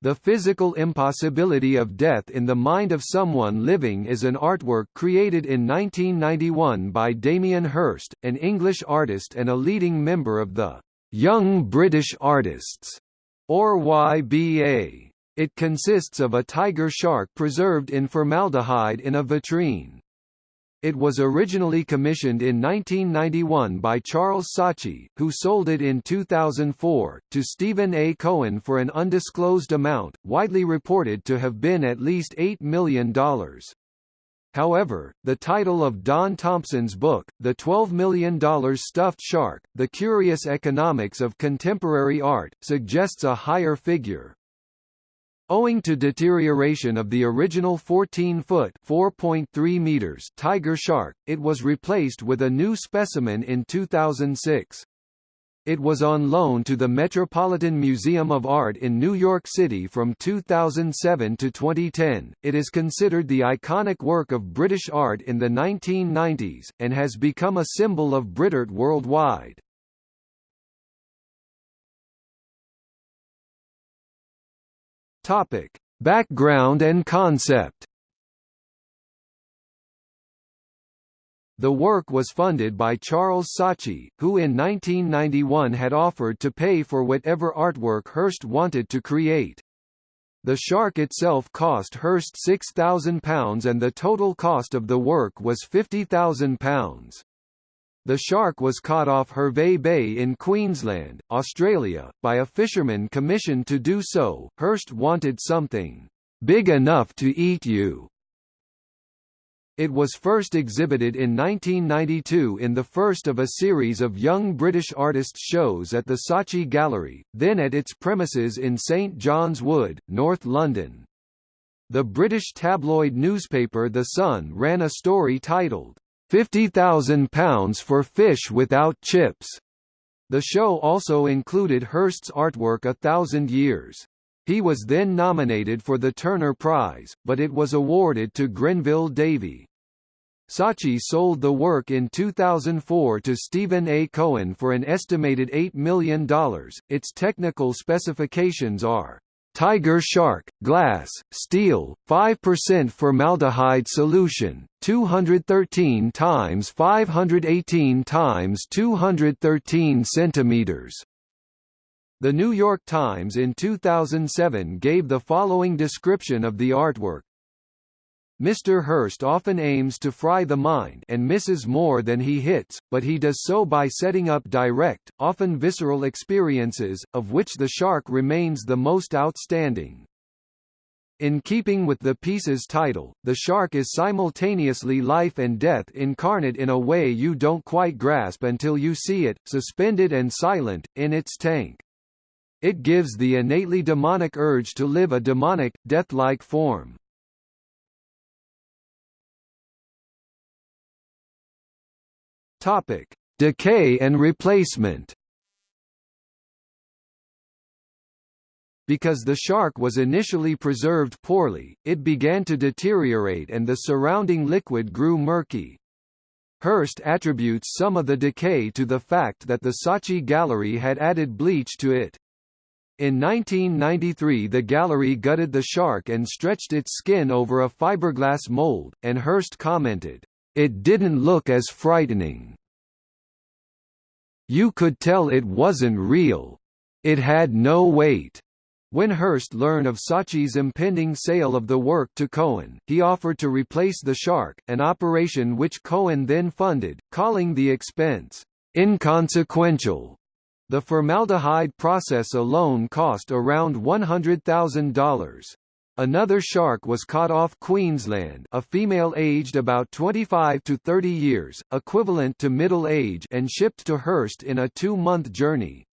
The physical impossibility of death in the mind of someone living is an artwork created in 1991 by Damien Hirst, an English artist and a leading member of the Young British Artists, or YBA. It consists of a tiger shark preserved in formaldehyde in a vitrine. It was originally commissioned in 1991 by Charles Saatchi, who sold it in 2004, to Steven A. Cohen for an undisclosed amount, widely reported to have been at least $8 million. However, the title of Don Thompson's book, The $12 Million Stuffed Shark, The Curious Economics of Contemporary Art, suggests a higher figure. Owing to deterioration of the original 14-foot (4.3 meters) tiger shark, it was replaced with a new specimen in 2006. It was on loan to the Metropolitan Museum of Art in New York City from 2007 to 2010. It is considered the iconic work of British art in the 1990s, and has become a symbol of Britart worldwide. Topic: Background and concept. The work was funded by Charles Saatchi, who in 1991 had offered to pay for whatever artwork Hirst wanted to create. The shark itself cost Hirst £6,000 and the total cost of the work was £50,000. The shark was caught off Hervey Bay in Queensland, Australia, by a fisherman commissioned to do so. Hirst wanted something big enough to eat you. It was first exhibited in 1992 in the first of a series of young British artists shows at the Saatchi Gallery, then at its premises in St John's Wood, North London. The British tabloid newspaper The Sun ran a story titled, £50,000 for fish without chips. The show also included Hirst's artwork A Thousand Years. He was then nominated for the Turner Prize, but it was awarded to Grenville Davey. Saatchi sold the work in 2004 to Steven A. Cohen for an estimated $8 million. Its technical specifications are Tiger Shark, glass, steel, 5% formaldehyde solution, 213 times 518 times 213 centimeters. The New York Times in 2007 gave the following description of the artwork Mr. Hirst often aims to fry the mind and misses more than he hits, but he does so by setting up direct, often visceral experiences, of which the shark remains the most outstanding. In keeping with the piece's title, the shark is simultaneously life and death incarnate in a way you don't quite grasp until you see it, suspended and silent, in its tank. It gives the innately demonic urge to live a demonic, death-like form. Topic: Decay and replacement. Because the shark was initially preserved poorly, it began to deteriorate and the surrounding liquid grew murky. Hirst attributes some of the decay to the fact that the Saatchi Gallery had added bleach to it. In 1993 the gallery gutted the shark and stretched its skin over a fiberglass mold, and Hirst commented, it didn't look as frightening. You could tell it wasn't real. It had no weight. When Hirst learned of Saatchi's impending sale of the work to Cohen, he offered to replace the shark, an operation which Cohen then funded, calling the expense inconsequential. The formaldehyde process alone cost around $100,000. Another shark was caught off Queensland a female aged about 25 to 30 years, equivalent to middle age and shipped to Hirst in a two-month journey.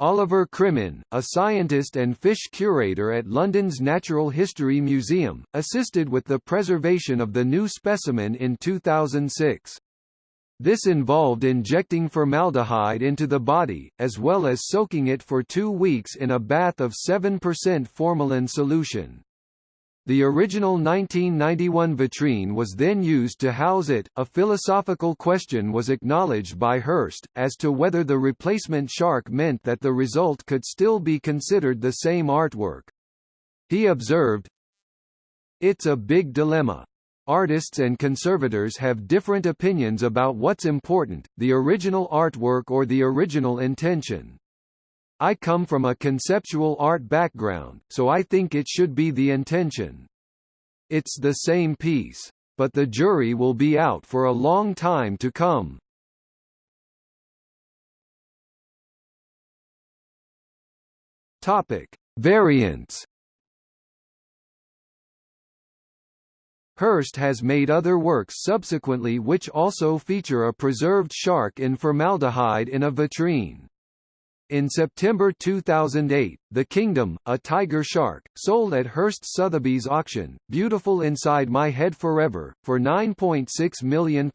Oliver Crimmen, a scientist and fish curator at London's Natural History Museum, assisted with the preservation of the new specimen in 2006. This involved injecting formaldehyde into the body, as well as soaking it for two weeks in a bath of 7% formalin solution. The original 1991 vitrine was then used to house it. A philosophical question was acknowledged by Hirst, as to whether the replacement shark meant that the result could still be considered the same artwork. He observed, It's a big dilemma. Artists and conservators have different opinions about what's important, the original artwork or the original intention. I come from a conceptual art background, so I think it should be the intention. It's the same piece. But the jury will be out for a long time to come. Topic: Variants Hirst has made other works subsequently which also feature a preserved shark in formaldehyde in a vitrine. In September 2008, The Kingdom, a tiger shark, sold at Hirst Sotheby's auction, Beautiful Inside My Head Forever, for £9.6 million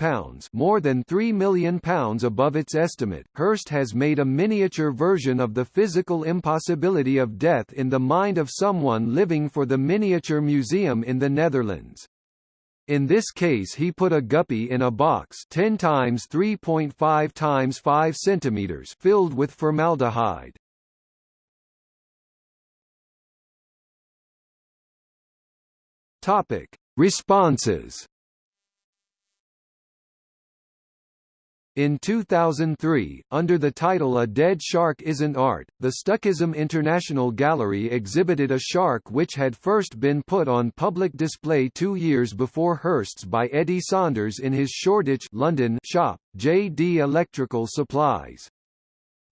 more than £3 million above its estimate. Hirst has made a miniature version of the physical impossibility of death in the mind of someone living for the Miniature Museum in the Netherlands. In this case he put a guppy in a box 10 times 3.5 times 5 centimeters filled with formaldehyde. Topic: Responses In 2003, under the title A Dead Shark Isn't Art, the Stuckism International Gallery exhibited a shark which had first been put on public display two years before Hirst's by Eddie Saunders in his Shoreditch London shop, J.D. Electrical Supplies.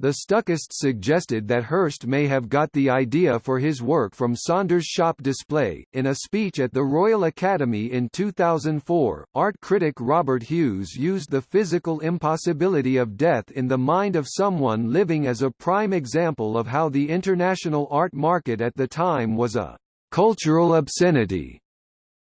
The Stuckists suggested that Hirst may have got the idea for his work from Saunders' shop display. In a speech at the Royal Academy in 2004, art critic Robert Hughes used the physical impossibility of death in the mind of someone living as a prime example of how the international art market at the time was a cultural obscenity.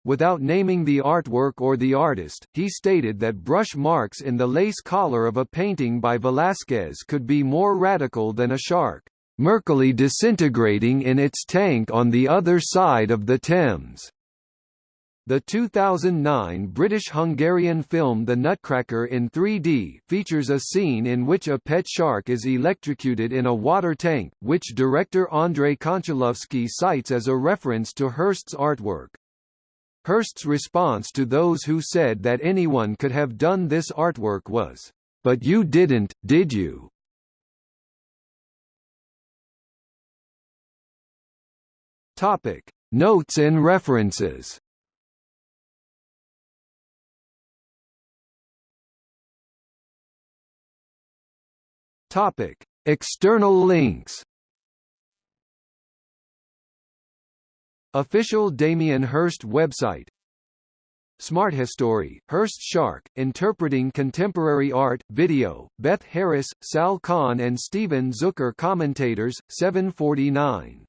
Without naming the artwork or the artist, he stated that brush marks in the lace collar of a painting by Velázquez could be more radical than a shark, murkily disintegrating in its tank on the other side of the Thames. The 2009 British-Hungarian film The Nutcracker in 3D features a scene in which a pet shark is electrocuted in a water tank, which director Andrei Konchalovsky cites as a reference to Hirst's artwork. Hirst's response to those who said that anyone could have done this artwork was, "But you didn't, did you?" Topic: Notes and references. Topic: External links. Official Damien Hirst website. Smart History, Hirst Shark, Interpreting Contemporary Art, Video, Beth Harris, Sal Khan and Steven Zucker Commentators, 749